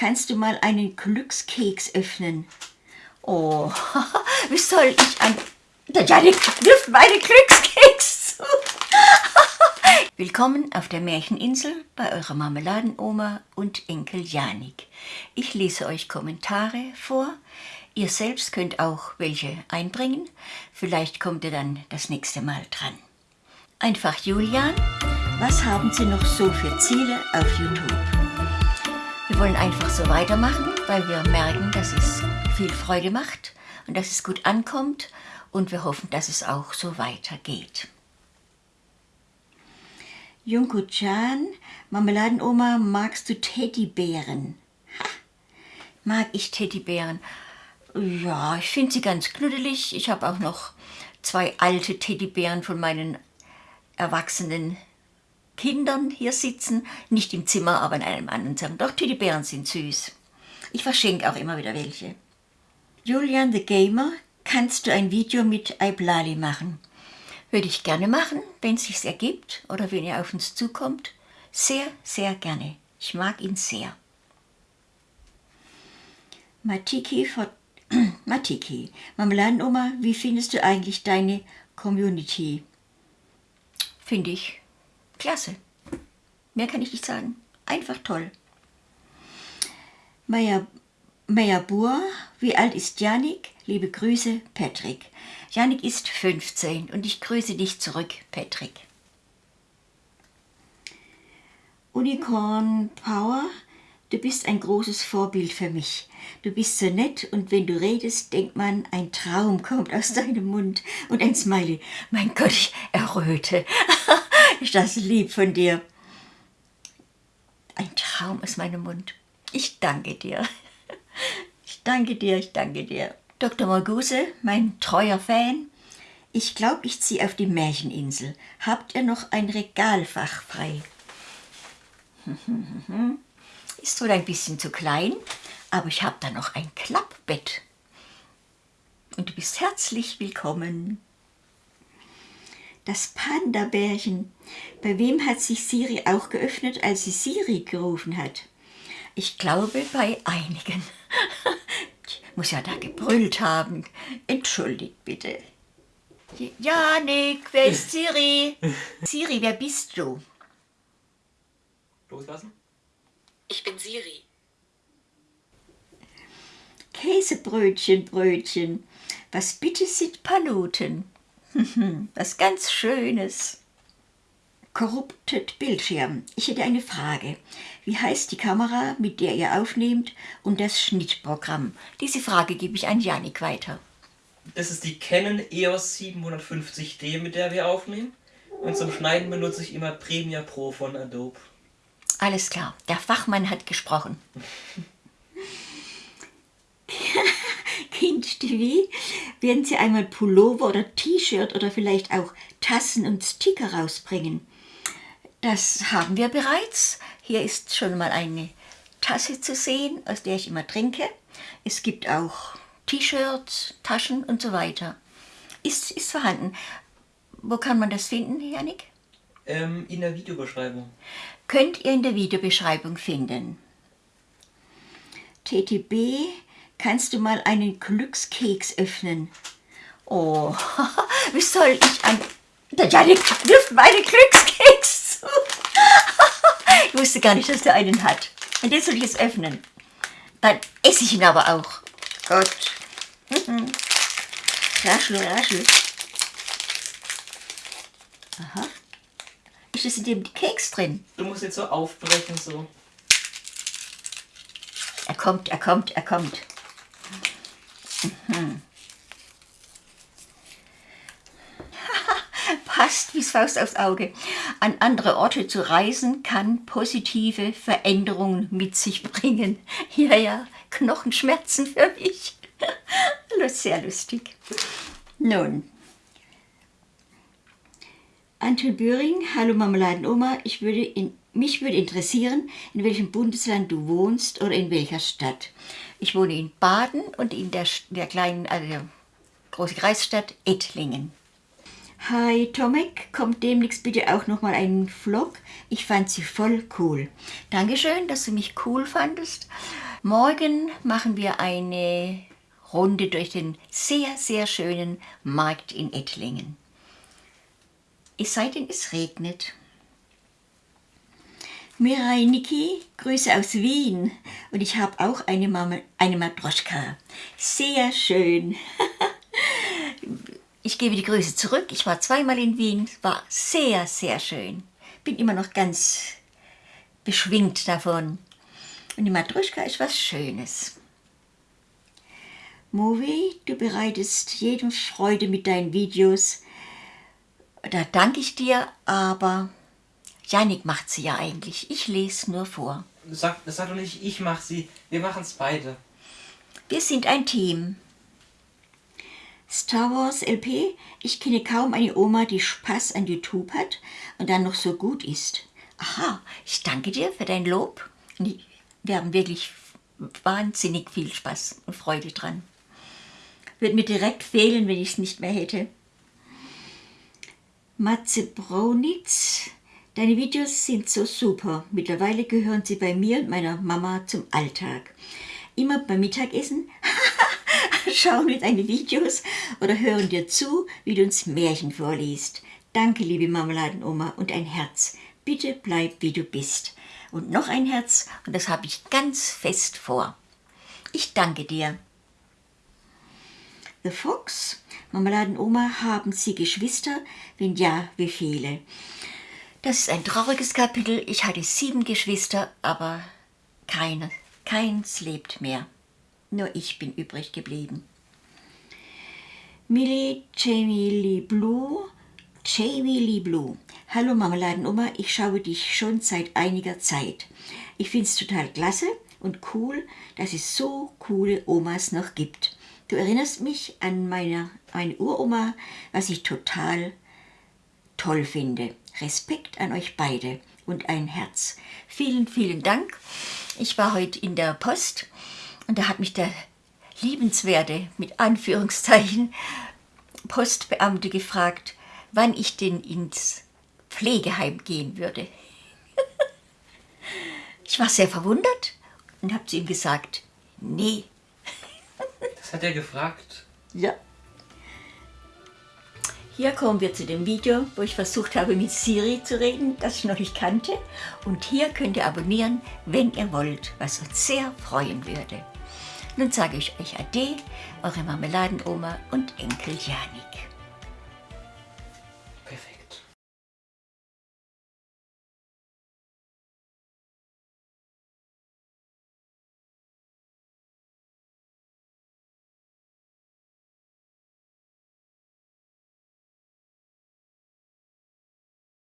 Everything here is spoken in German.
kannst du mal einen Glückskeks öffnen? Oh, wie soll ich an... Der Janik wirft meine Glückskeks zu. Willkommen auf der Märcheninsel bei eurer Marmeladenoma und Enkel Janik. Ich lese euch Kommentare vor. Ihr selbst könnt auch welche einbringen. Vielleicht kommt ihr dann das nächste Mal dran. Einfach Julian, was haben Sie noch so für Ziele auf YouTube? Wir wollen einfach so weitermachen, weil wir merken, dass es viel Freude macht und dass es gut ankommt und wir hoffen, dass es auch so weitergeht. Junko Chan, Marmeladenoma, magst du Teddybären? Ha, mag ich Teddybären? Ja, ich finde sie ganz knuddelig. Ich habe auch noch zwei alte Teddybären von meinen erwachsenen Kindern hier sitzen. Nicht im Zimmer, aber in einem anderen Zimmer. Doch, Teddybären sind süß. Ich verschenke auch immer wieder welche. Julian the Gamer, kannst du ein Video mit Iblali machen? Würde ich gerne machen, wenn es sich ergibt oder wenn ihr auf uns zukommt. Sehr, sehr gerne. Ich mag ihn sehr. Matiki, Matiki, Marmeladenoma, wie findest du eigentlich deine Community? Finde ich klasse. Mehr kann ich nicht sagen. Einfach toll. Maya, Maya Bur, wie alt ist Janik? Liebe Grüße, Patrick. Janik ist 15 und ich grüße dich zurück, Patrick. Unicorn Power, du bist ein großes Vorbild für mich. Du bist so nett und wenn du redest, denkt man, ein Traum kommt aus deinem Mund und ein Smiley. Mein Gott, ich erröte. ist das lieb von dir. Ein Traum aus meinem Mund. Ich danke dir. Ich danke dir, ich danke dir. Dr. Morguse, mein treuer Fan, ich glaube, ich ziehe auf die Märcheninsel. Habt ihr noch ein Regalfach frei? Ist wohl ein bisschen zu klein, aber ich habe da noch ein Klappbett. Und du bist herzlich willkommen. Das Panda-Bärchen. Bei wem hat sich Siri auch geöffnet, als sie Siri gerufen hat? Ich glaube, bei einigen. Ich muss ja da gebrüllt haben. Entschuldigt bitte. Janik, wer ist Siri? Siri, wer bist du? Loslassen? Ich bin Siri. Käsebrötchen, Brötchen. Was bitte sind Paluten? Was ganz Schönes. Corrupted Bildschirm. Ich hätte eine Frage. Wie heißt die Kamera, mit der ihr aufnehmt und das Schnittprogramm? Diese Frage gebe ich an Janik weiter. Das ist die Canon EOS 750D, mit der wir aufnehmen. Und zum Schneiden benutze ich immer Premiere Pro von Adobe. Alles klar, der Fachmann hat gesprochen. Kind TV, werden Sie einmal Pullover oder T-Shirt oder vielleicht auch Tassen und Sticker rausbringen? Das haben wir bereits. Hier ist schon mal eine Tasse zu sehen, aus der ich immer trinke. Es gibt auch T-Shirts, Taschen und so weiter. Ist, ist vorhanden. Wo kann man das finden, Janik? Ähm, in der Videobeschreibung. Könnt ihr in der Videobeschreibung finden. TTB, kannst du mal einen Glückskeks öffnen? Oh, wie soll ich an... Der Janik wirft meine Glückskeks ich wusste gar nicht, dass der einen hat. Und jetzt soll ich es öffnen. Dann esse ich ihn aber auch. Gott. Mhm. Raschel, raschel. Aha. Ist das in dem Keks drin? Du musst jetzt so aufbrechen, so. Er kommt, er kommt, er kommt. Mhm. passt wie Faust aufs Auge. An andere Orte zu reisen kann positive Veränderungen mit sich bringen. Ja, ja, Knochenschmerzen für mich. Sehr lustig. Nun, Anton Böhring, hallo Marmeladenoma, ich würde in, mich würde interessieren, in welchem Bundesland du wohnst oder in welcher Stadt. Ich wohne in Baden und in der, der kleinen, also der großen Kreisstadt Ettlingen. Hi Tomek, kommt demnächst bitte auch nochmal einen Vlog. Ich fand sie voll cool. Dankeschön, dass du mich cool fandest. Morgen machen wir eine Runde durch den sehr, sehr schönen Markt in Ettlingen. Es sei denn, es regnet. Mirai Niki, Grüße aus Wien. Und ich habe auch eine, Mama, eine Matroschka. Sehr schön. ich gebe die Grüße zurück. Ich war zweimal in Wien. War sehr, sehr schön. Bin immer noch ganz beschwingt davon. Und die Matruschka ist was Schönes. Movi, du bereitest jedem Freude mit deinen Videos. Da danke ich dir, aber Janik macht sie ja eigentlich. Ich lese nur vor. Sag, sag doch nicht, ich mach sie. Wir machen es beide. Wir sind ein Team. Star Wars LP, ich kenne kaum eine Oma, die Spaß an YouTube hat und dann noch so gut ist. Aha, ich danke dir für dein Lob. Wir haben wirklich wahnsinnig viel Spaß und Freude dran. Würde mir direkt fehlen, wenn ich es nicht mehr hätte. Matze Braunitz, deine Videos sind so super. Mittlerweile gehören sie bei mir und meiner Mama zum Alltag. Immer beim Mittagessen schauen wir deine Videos oder hören dir zu, wie du uns Märchen vorliest. Danke, liebe Marmeladenoma, und ein Herz. Bitte bleib, wie du bist. Und noch ein Herz, und das habe ich ganz fest vor. Ich danke dir. The Fox, Marmeladenoma, haben Sie Geschwister? Wenn ja, wie viele? Das ist ein trauriges Kapitel. Ich hatte sieben Geschwister, aber keine, keins lebt mehr. Nur ich bin übrig geblieben. Millie Jamie Blue, Jamie Blue. Hallo Marmeladenoma, ich schaue dich schon seit einiger Zeit. Ich finde es total klasse und cool, dass es so coole Omas noch gibt. Du erinnerst mich an meine, meine Uroma, was ich total toll finde. Respekt an euch beide und ein Herz. Vielen, vielen Dank. Ich war heute in der Post und da hat mich der liebenswerte, mit Anführungszeichen, Postbeamte gefragt, wann ich denn ins Pflegeheim gehen würde. ich war sehr verwundert und habe zu ihm gesagt, nee. Das hat er gefragt? Ja. Hier kommen wir zu dem Video, wo ich versucht habe, mit Siri zu reden, das ich noch nicht kannte. Und hier könnt ihr abonnieren, wenn ihr wollt, was uns sehr freuen würde. Nun sage ich euch Ade, eure Marmeladenoma und Enkel Janik.